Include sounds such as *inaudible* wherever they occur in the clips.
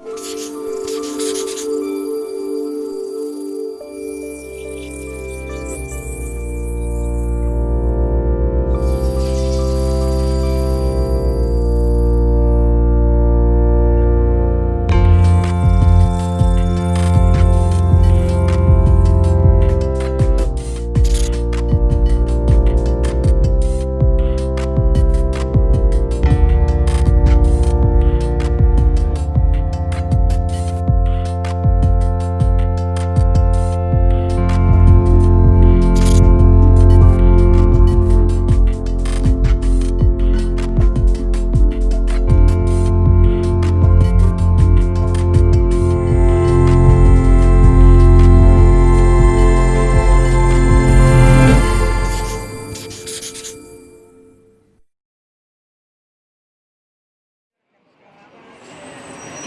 you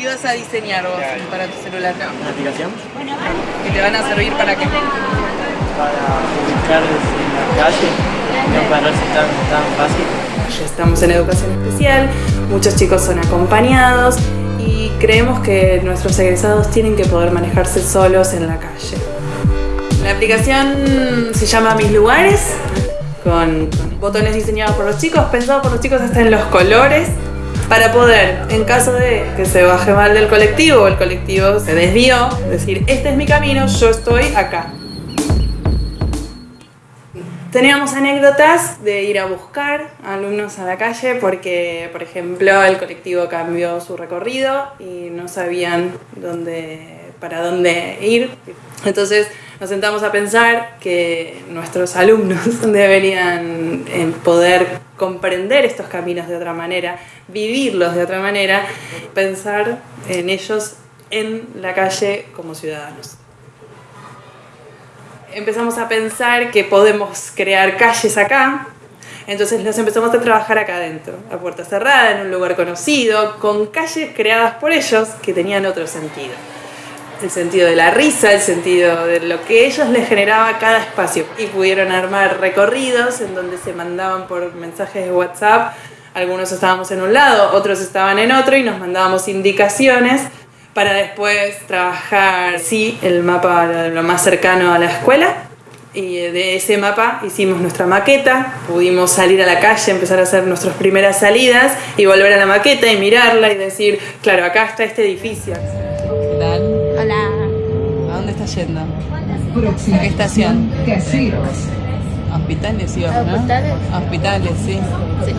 ¿Qué vas a diseñar vos para tu celular? ¿Una aplicación? ¿Que te van a servir para qué? Para publicar en la calle. No parece tan, tan fácil. Estamos en educación especial, muchos chicos son acompañados y creemos que nuestros egresados tienen que poder manejarse solos en la calle. La aplicación se llama Mis Lugares, con botones diseñados por los chicos, pensados por los chicos hasta en los colores, para poder, en caso de que se baje mal del colectivo o el colectivo se desvió, decir, este es mi camino, yo estoy acá. Teníamos anécdotas de ir a buscar alumnos a la calle porque, por ejemplo, el colectivo cambió su recorrido y no sabían dónde, para dónde ir. Entonces nos sentamos a pensar que nuestros alumnos *laughs* deberían eh, poder comprender estos caminos de otra manera, vivirlos de otra manera, pensar en ellos en la calle como ciudadanos empezamos a pensar que podemos crear calles acá, entonces nos empezamos a trabajar acá adentro, a puerta cerrada, en un lugar conocido, con calles creadas por ellos que tenían otro sentido. El sentido de la risa, el sentido de lo que ellos les generaba cada espacio. Y pudieron armar recorridos en donde se mandaban por mensajes de WhatsApp. Algunos estábamos en un lado, otros estaban en otro y nos mandábamos indicaciones para después trabajar, sí, el mapa lo más cercano a la escuela. Y de ese mapa hicimos nuestra maqueta, pudimos salir a la calle, empezar a hacer nuestras primeras salidas y volver a la maqueta y mirarla y decir, claro, acá está este edificio. Hola. ¿A dónde estás yendo? ¿A qué estación? Hospitales íbamos, ¿no? ¿Hospitales? Hospitales, sí. Sí.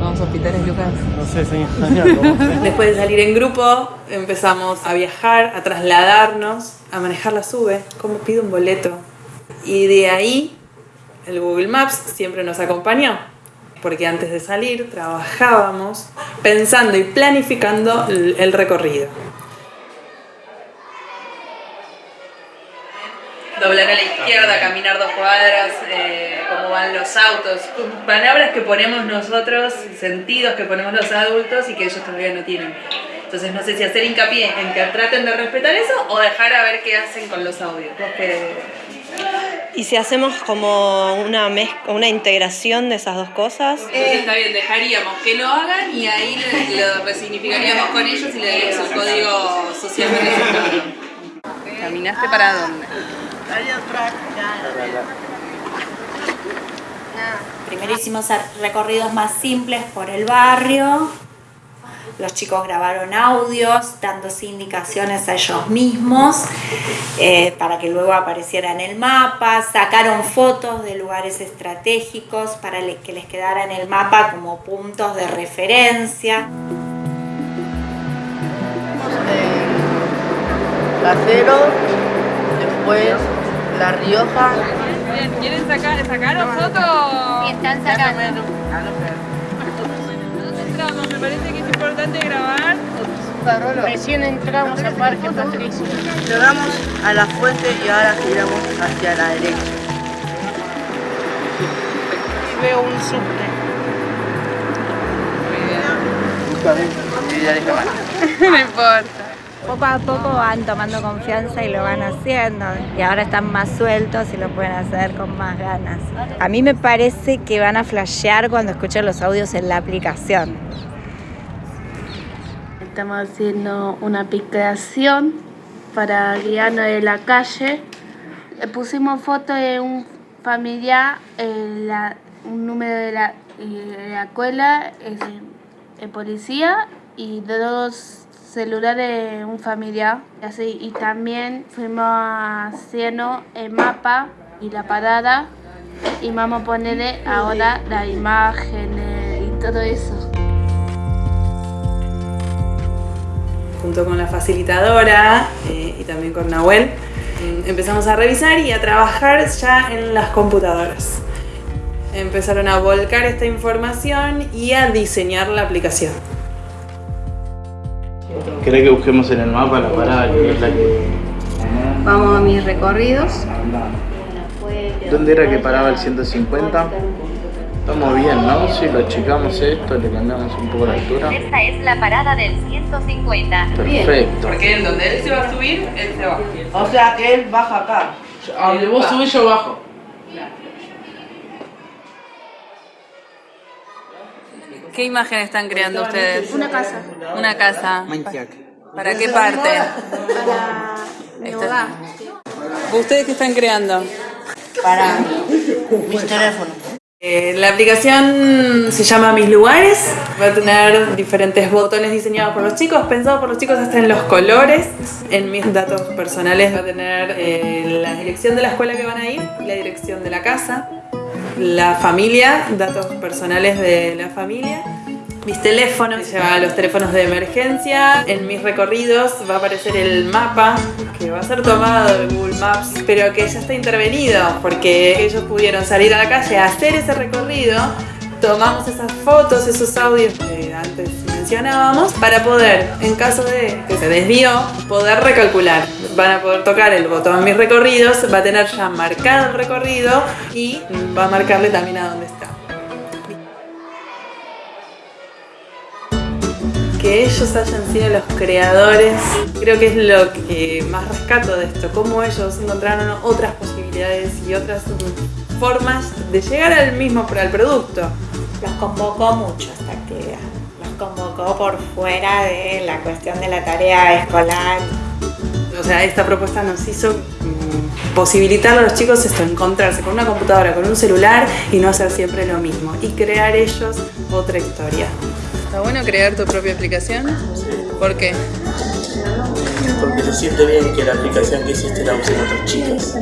Vamos a hospitales, Lucas. No sé, soy ingeniero. ¿cómo sé? Después de salir en grupo, empezamos a viajar, a trasladarnos, a manejar la SUBE, cómo pido un boleto. Y de ahí, el Google Maps siempre nos acompañó, porque antes de salir trabajábamos pensando y planificando el recorrido. Doblar a la izquierda, caminar dos cuadras, eh, cómo van los autos, palabras que ponemos nosotros, sentidos que ponemos los adultos y que ellos todavía no tienen. Entonces no sé si hacer hincapié en que traten de respetar eso o dejar a ver qué hacen con los audios. Y si hacemos como una, mez- una integración de esas dos cosas, Entonces está bien, dejaríamos que lo hagan y ahí lo, lo resignificaríamos con ellos y le daríamos el código socialmente aceptado. ¿Caminaste para dónde? Primero hicimos recorridos más simples por el barrio. Los chicos grabaron audios dándose indicaciones a ellos mismos eh, para que luego apareciera en el mapa. Sacaron fotos de lugares estratégicos para que les quedara en el mapa como puntos de referencia. Casero, después La Rioja. ¿Quieren sacar, sacaron fotos? están sacando. ¿Dónde entramos? Me parece que es importante grabar. Recién entramos a Parque Patricio. Llegamos a la fuente y ahora giramos hacia la derecha. Y veo un subte. *laughs* No importa. Poco a poco van tomando confianza y lo van haciendo. Y ahora están más sueltos y lo pueden hacer con más ganas. A mí me parece que van a flashear cuando escuchen los audios en la aplicación. estamos haciendo una aplicación para guiarnos en la calle. Le pusimos foto de un familiar, la, un número de la, de la escuela, el, el policía y dos celulares de un familiar. Así, y también fuimos haciendo el mapa y la parada y vamos a ponerle ahora la imagen y todo eso. junto con la facilitadora eh, y también con Nahuel, mm, empezamos a revisar y a trabajar ya en las computadoras. Empezaron a volcar esta información y a diseñar la aplicación. ¿Querés que busquemos en el mapa la parada que es la que... Vamos a mis recorridos. ¿Dónde era que paraba el 150? Estamos bien, ¿no? Si lo achicamos esto, le cambiamos un poco la altura. Esta es la parada del 150. Perfecto. Porque en donde él se va a subir, él se va. O sea que él baja acá. A donde vos subís yo bajo. ¿Qué imagen están creando ustedes? Una casa. Una casa. ¿Para qué parte? Para mi hogar. ¿Ustedes qué están creando? Para mis teléfonos. Eh, la aplicación se llama Mis Lugares, va a tener diferentes botones diseñados por los chicos, pensados por los chicos hasta en los colores. En mis datos personales va a tener eh, la dirección de la escuela que van a ir, la dirección de la casa, la familia, datos personales de la familia. Mis teléfonos, lleva los teléfonos de emergencia. En mis recorridos va a aparecer el mapa que va a ser tomado de Google Maps, pero que ya está intervenido porque ellos pudieron salir a la calle a hacer ese recorrido. Tomamos esas fotos, esos audios que antes mencionábamos para poder, en caso de que se desvió, poder recalcular. Van a poder tocar el botón Mis recorridos, va a tener ya marcado el recorrido y va a marcarle también a dónde está. que ellos hayan sido los creadores, creo que es lo que más rescato de esto, cómo ellos encontraron otras posibilidades y otras formas de llegar al mismo al producto. Los convocó mucho esta actividad. Los convocó por fuera de la cuestión de la tarea escolar. O sea, esta propuesta nos hizo mm, posibilitar a los chicos esto, encontrarse con una computadora, con un celular y no hacer siempre lo mismo y crear ellos otra historia. ¿Está bueno crear tu propia aplicación? ¿Por qué? Porque se siente bien que la aplicación que hiciste la usen otros chicos.